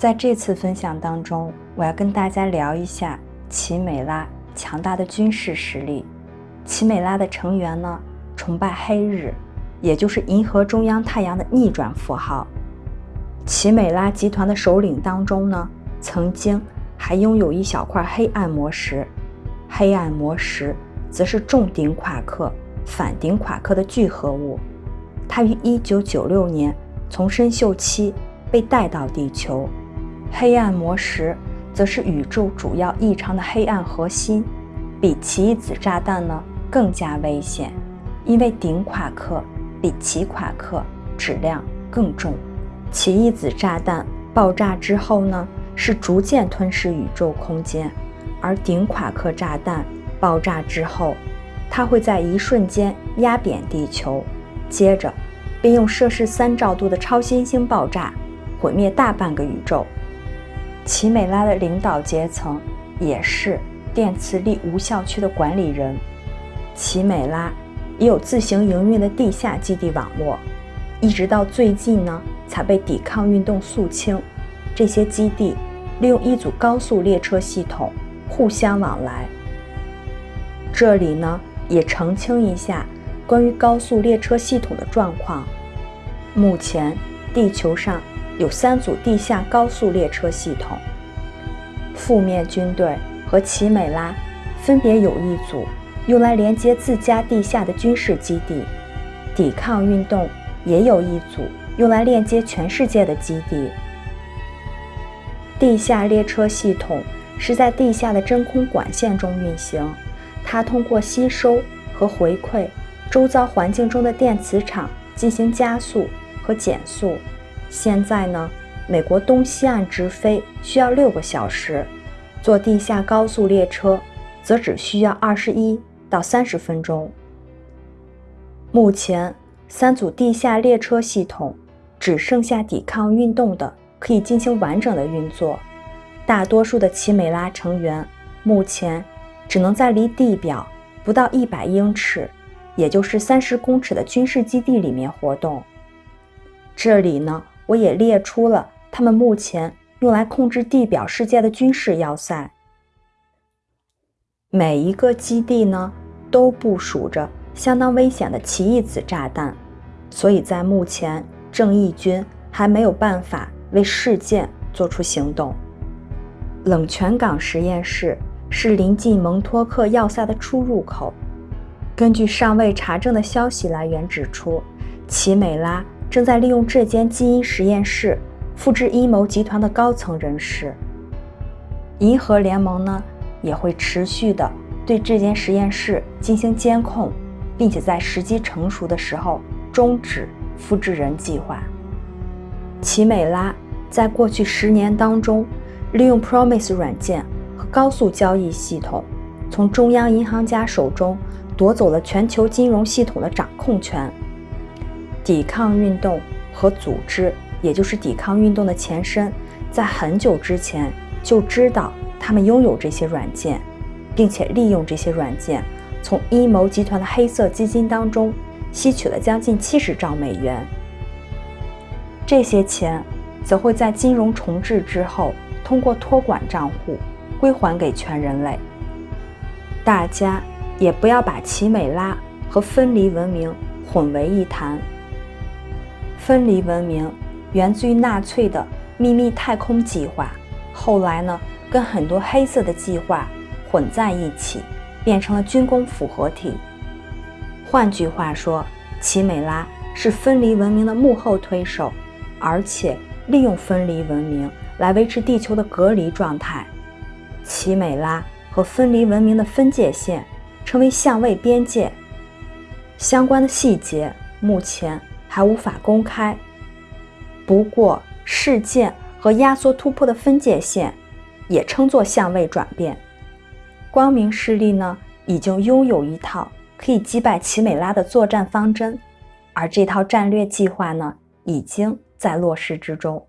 在这次分享当中，我要跟大家聊一下奇美拉强大的军事实力。奇美拉的成员呢，崇拜黑日，也就是银河中央太阳的逆转符号。奇美拉集团的首领当中呢，曾经还拥有一小块黑暗魔石，黑暗魔石则是重顶夸克、反顶夸克的聚合物。它于1996年从深锈期被带到地球。黑暗魔石则是宇宙主要异常的黑暗核心，比奇异子炸弹呢更加危险，因为顶夸克比奇夸克质量更重。奇异子炸弹爆炸之后呢，是逐渐吞噬宇宙空间，而顶夸克炸弹爆炸之后，它会在一瞬间压扁地球，接着并用摄氏三兆度的超新星爆炸毁灭大半个宇宙。奇美拉的领导阶层也是电磁力无效区的管理人。奇美拉也有自行营运的地下基地网络，一直到最近呢才被抵抗运动肃清。这些基地利用一组高速列车系统互相往来。这里呢也澄清一下关于高速列车系统的状况。目前地球上。有三组地下高速列车系统，负面军队和奇美拉分别有一组用来连接自家地下的军事基地，抵抗运动也有一组用来链接全世界的基地。地下列车系统是在地下的真空管线中运行，它通过吸收和回馈周遭环境中的电磁场进行加速和减速。现在呢，美国东西岸直飞需要六个小时，坐地下高速列车则只需要二十一到三十分钟。目前，三组地下列车系统只剩下抵抗运动的可以进行完整的运作，大多数的奇美拉成员目前只能在离地表不到一百英尺，也就是三十公尺的军事基地里面活动。这里呢。我也列出了他们目前用来控制地表世界的军事要塞。每一个基地呢，都部署着相当危险的奇异子炸弹，所以在目前，正义军还没有办法为事件做出行动。冷泉港实验室是临近蒙托克要塞的出入口。根据尚未查证的消息来源指出，奇美拉。正在利用这间基因实验室复制阴谋集团的高层人士。银河联盟呢也会持续的对这间实验室进行监控，并且在时机成熟的时候终止复制人计划。奇美拉在过去十年当中，利用 Promise 软件和高速交易系统，从中央银行家手中夺走了全球金融系统的掌控权。抵抗运动和组织，也就是抵抗运动的前身，在很久之前就知道他们拥有这些软件，并且利用这些软件从阴谋集团的黑色基金当中吸取了将近七十兆美元。这些钱则会在金融重置之后，通过托管账户归还给全人类。大家也不要把奇美拉和分离文明混为一谈。分离文明源自于纳粹的秘密太空计划，后来呢，跟很多黑色的计划混在一起，变成了军工复合体。换句话说，奇美拉是分离文明的幕后推手，而且利用分离文明来维持地球的隔离状态。奇美拉和分离文明的分界线称为相位边界，相关的细节目前。还无法公开。不过，事件和压缩突破的分界线也称作相位转变。光明势力呢，已经拥有一套可以击败奇美拉的作战方针，而这套战略计划呢，已经在落实之中。